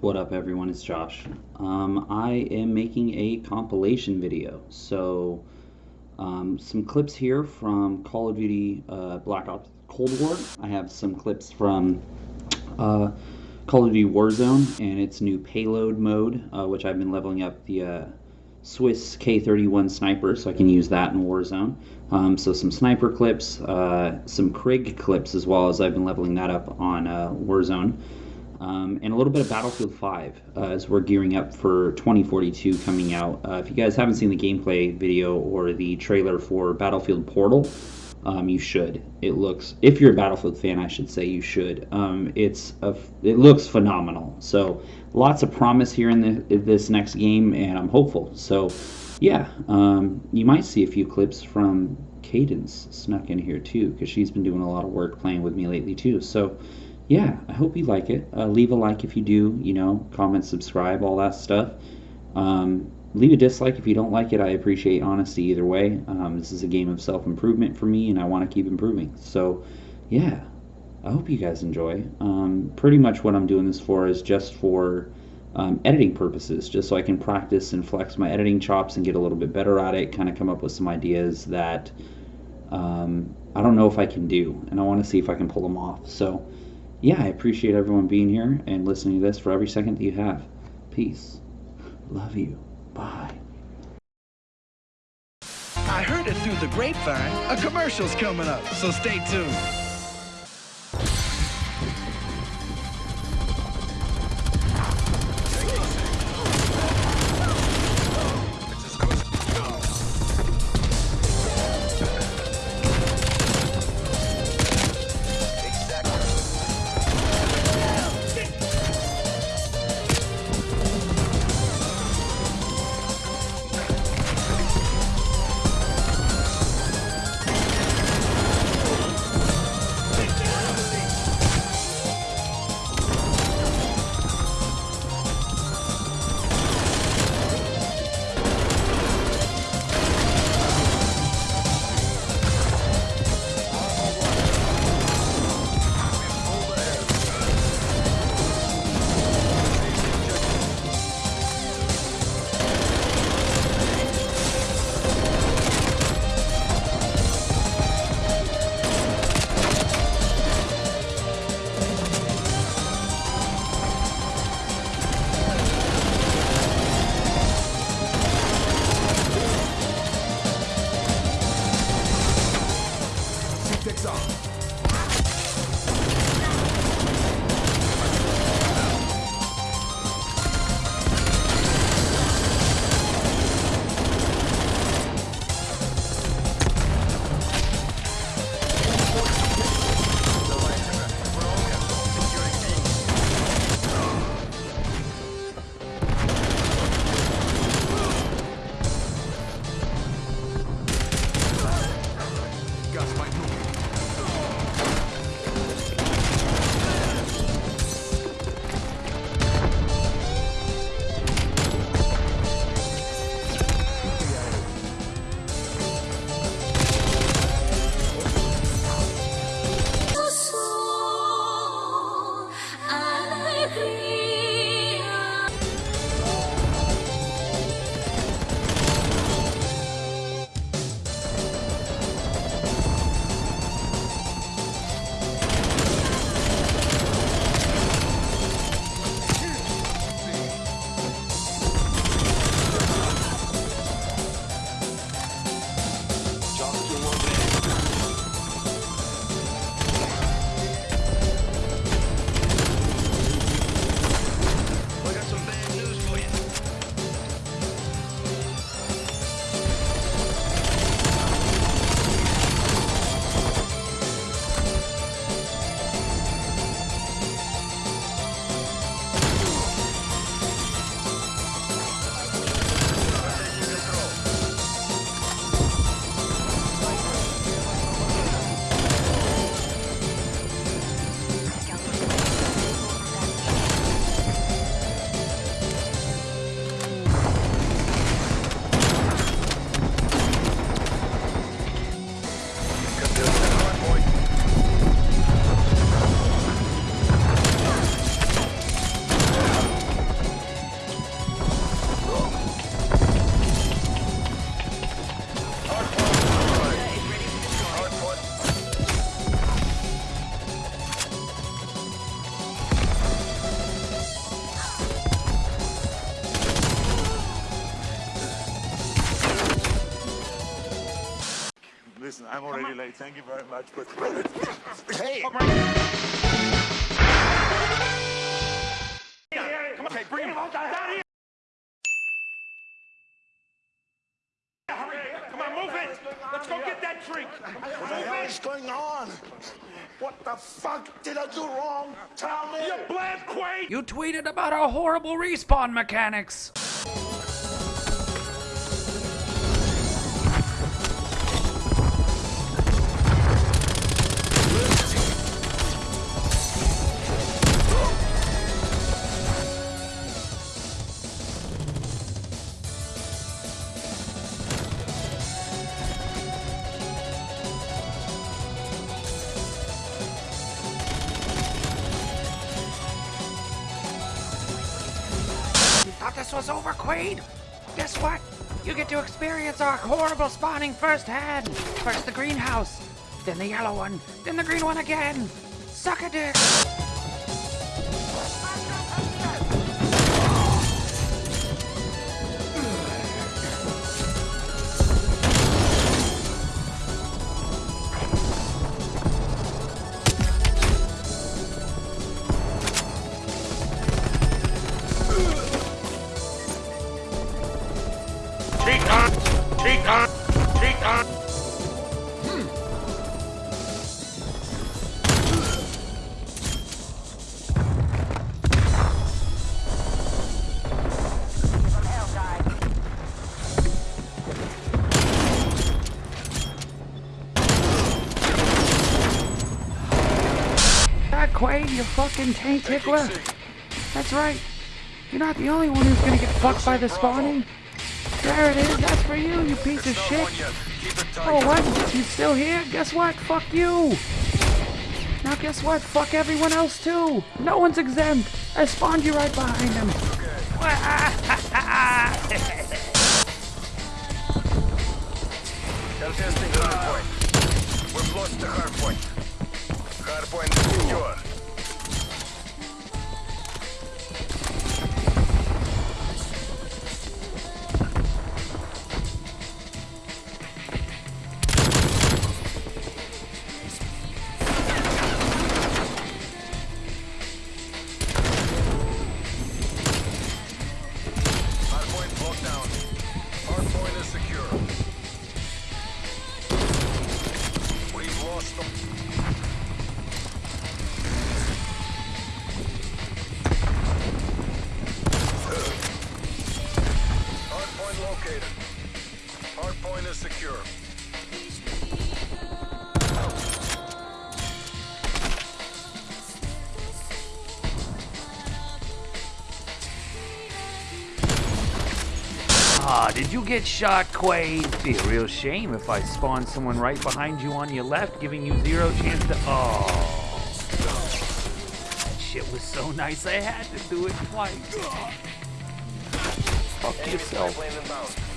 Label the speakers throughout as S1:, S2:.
S1: What up, everyone? It's Josh. Um, I am making a compilation video. So, um, some clips here from Call of Duty uh, Black Ops Cold War. I have some clips from uh, Call of Duty Warzone and its new payload mode, uh, which I've been leveling up the uh, Swiss K31 sniper, so I can use that in Warzone. Um, so some sniper clips, uh, some Krig clips as well as I've been leveling that up on uh, Warzone um, and a little bit of Battlefield 5 uh, as we're gearing up for 2042 coming out. Uh, if you guys haven't seen the gameplay video or the trailer for Battlefield Portal, um, you should. It looks, if you're a Battlefield fan, I should say you should. Um, it's a, it looks phenomenal. So lots of promise here in, the, in this next game, and I'm hopeful. So yeah, um, you might see a few clips from Cadence snuck in here too, because she's been doing a lot of work playing with me lately too. So yeah, I hope you like it. Uh, leave a like if you do, you know, comment, subscribe, all that stuff. Um, leave a dislike if you don't like it. I appreciate honesty either way. Um, this is a game of self improvement for me, and I want to keep improving. So, yeah, I hope you guys enjoy. Um, pretty much what I'm doing this for is just for um, editing purposes, just so I can practice and flex my editing chops and get a little bit better at it, kind of come up with some ideas that um, I don't know if I can do, and I want to see if I can pull them off. So, yeah, I appreciate everyone being here and listening to this for every second that you have. Peace. Love you. Bye.
S2: I heard it through the grapevine. A commercial's coming up, so stay tuned.
S3: I'm already late. Thank you very much, but hey,
S4: Come on, okay, bring him down here. Come on, move it. Let's go get that drink.
S3: what the hell is going on? What the fuck did I do wrong? Tell me.
S4: You bland Quaid.
S5: You tweeted about our horrible respawn mechanics. This was over, Quaid? Guess what? You get to experience our horrible spawning firsthand. First the greenhouse, then the yellow one, then the green one again. Suck a dick. Fucking tank tickler. That's right. You're not the only one who's gonna get fucked by the spawning. There it is. That's for you, you piece of shit. Oh, what? You still here? Guess what? Fuck you. Now guess what? Fuck everyone else too. No one's exempt. I spawned you right behind him.
S6: Contesting hardpoint. We've lost the hardpoint. Hardpoint secure. Hardpoint is secure.
S5: Ah, did you get shot, Quaid? Be a real shame if I spawned someone right behind you on your left, giving you zero chance to. Oh. That shit was so nice, I had to do it twice. Fuck
S6: Enemy
S5: yourself.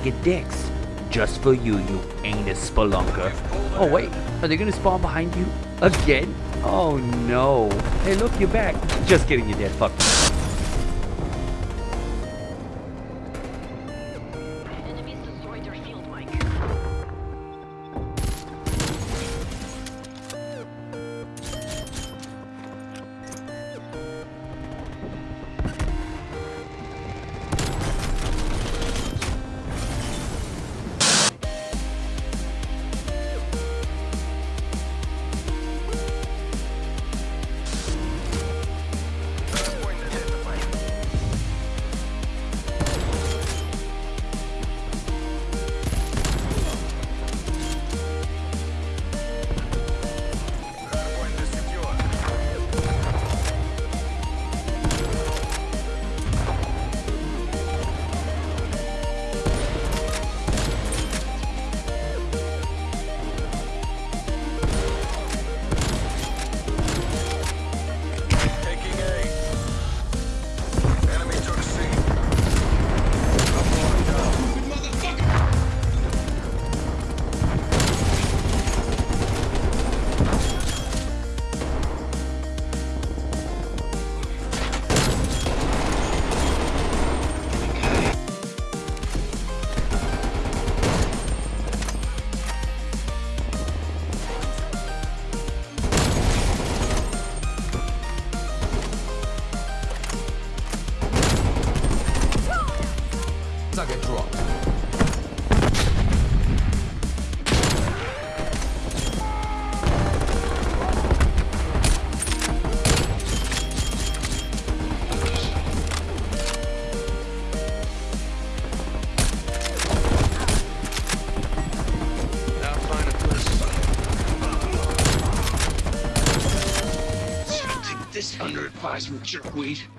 S5: Bag of dicks. just for you, you anus spelunker. Oh wait, are they gonna spawn behind you again? Oh no. Hey look, you're back. Just kidding, you dead fuck.
S6: Jerkweed.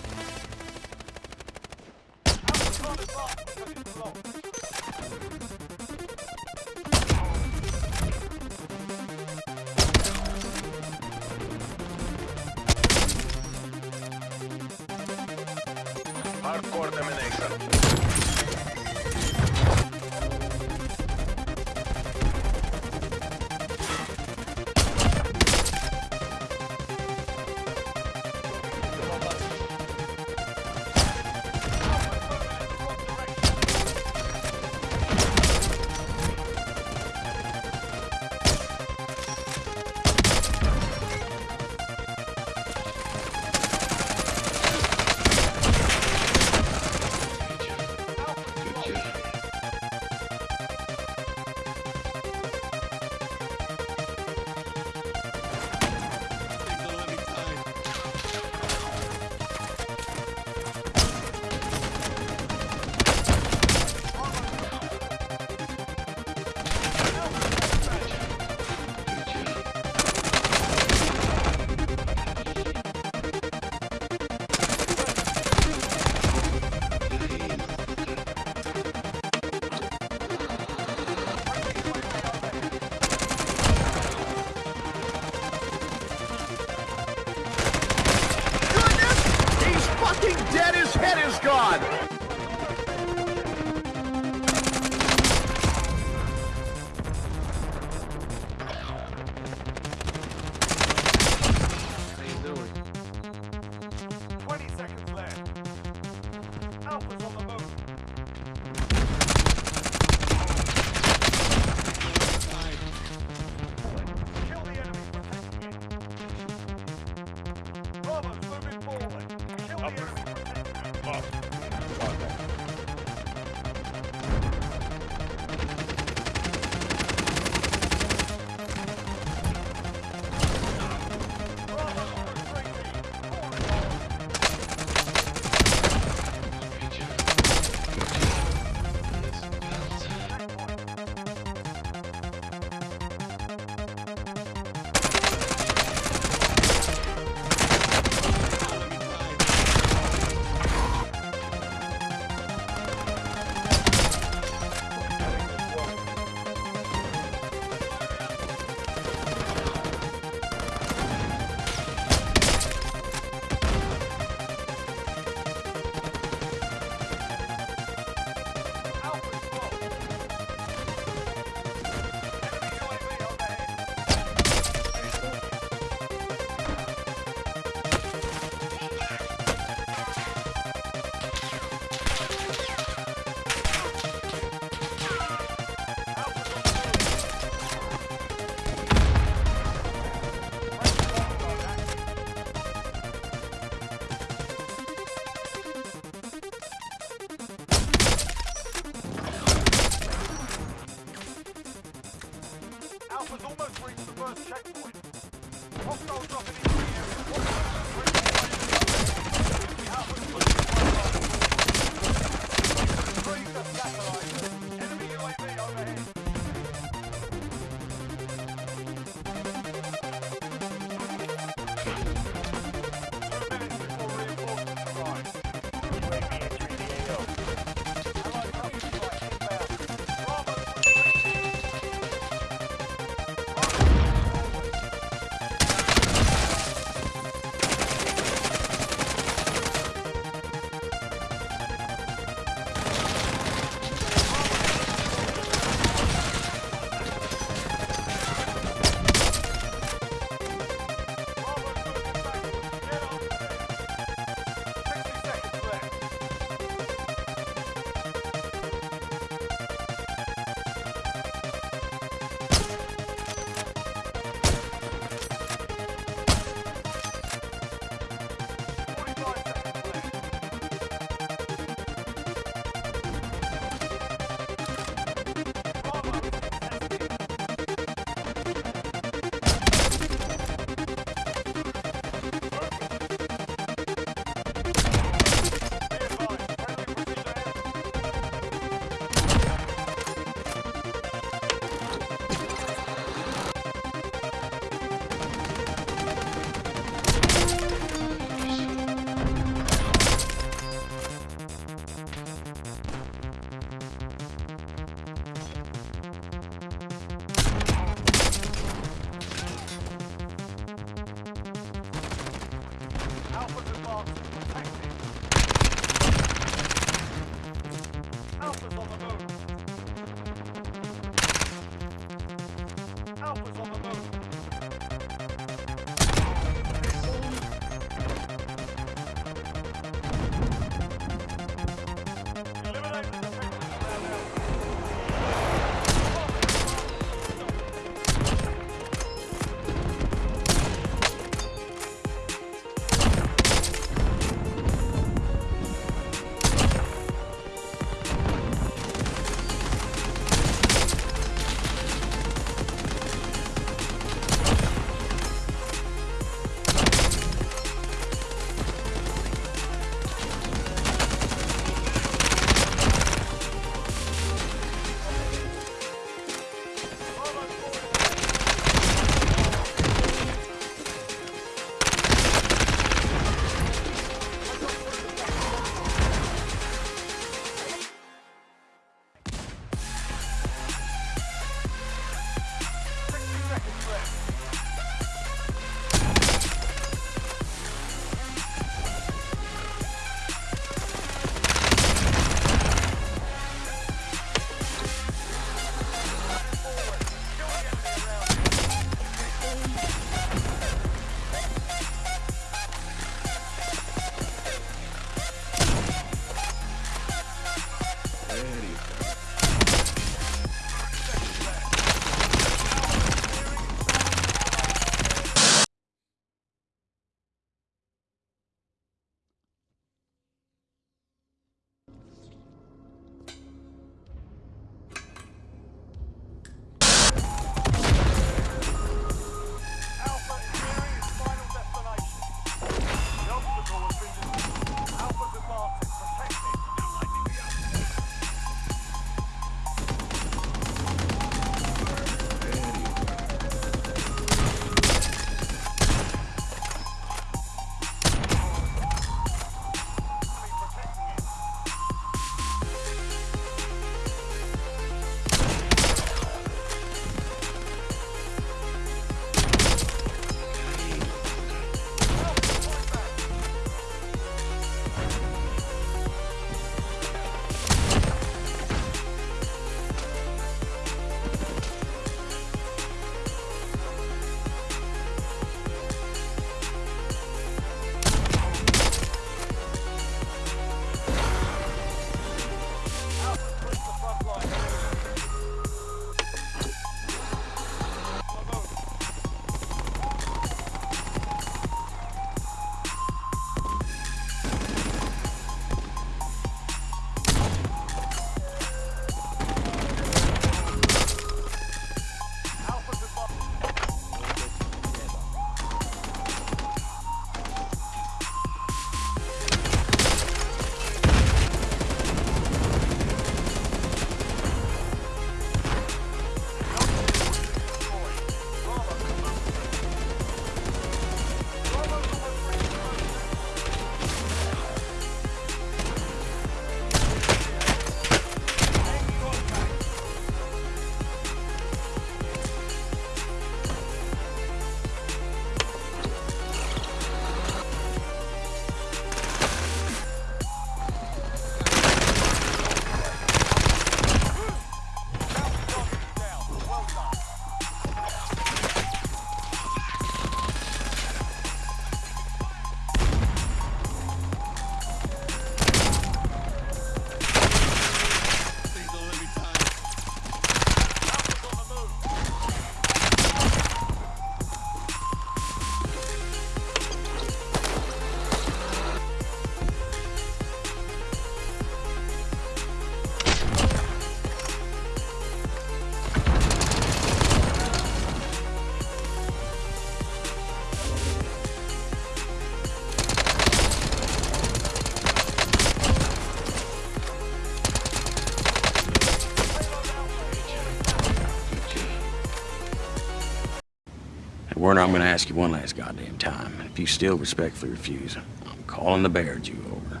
S7: I'm gonna ask you one last goddamn time. If you still respectfully refuse, I'm calling the bear Jew over.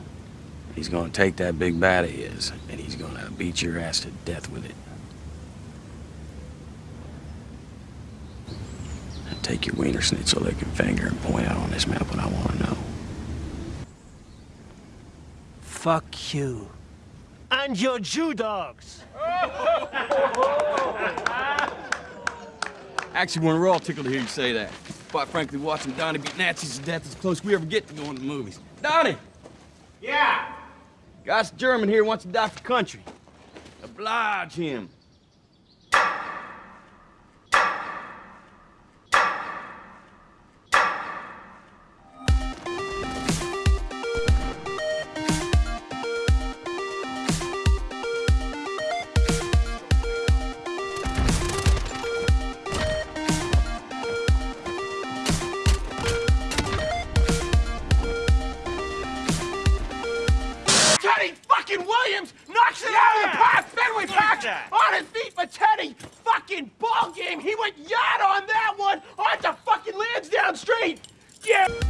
S7: He's gonna take that big bat of his, and he's gonna beat your ass to death with it. And take your wiener schnitzel licking finger and point out on this map what I wanna know.
S8: Fuck you. And your Jew dogs.
S7: Actually, we're all tickled to hear you say that. Quite frankly, watching Donnie beat Nazis to death is as close we ever get to going to the movies. Donnie!
S8: Yeah.
S7: Guy's German here wants to die for country. Oblige him.
S8: Went yard on that one onto fucking Lansdowne Street. Yeah.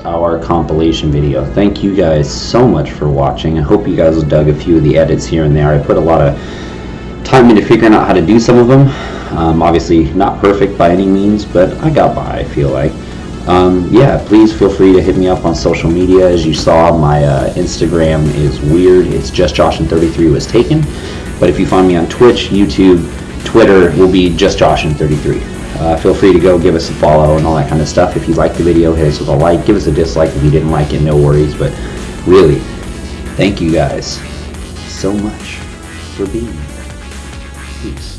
S1: Our compilation video. Thank you guys so much for watching. I hope you guys dug a few of the edits here and there. I put a lot of time into figuring out how to do some of them. Um, obviously, not perfect by any means, but I got by, I feel like. Um, yeah, please feel free to hit me up on social media. As you saw, my uh, Instagram is weird. It's just Josh and 33 was taken. But if you find me on Twitch, YouTube, Twitter, will be just Josh and 33. Uh, feel free to go give us a follow and all that kind of stuff. If you liked the video, hit us with a like. Give us a dislike if you didn't like it, no worries. But really, thank you guys so much for being here. Peace.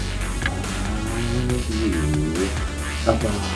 S1: Bye-bye.